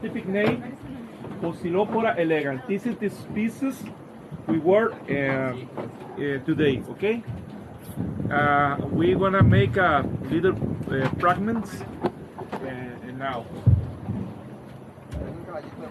scientific name, Pocillopora the species we work uh, um, uh, today, okay? Uh, we're gonna make a little uh, fragments uh, now.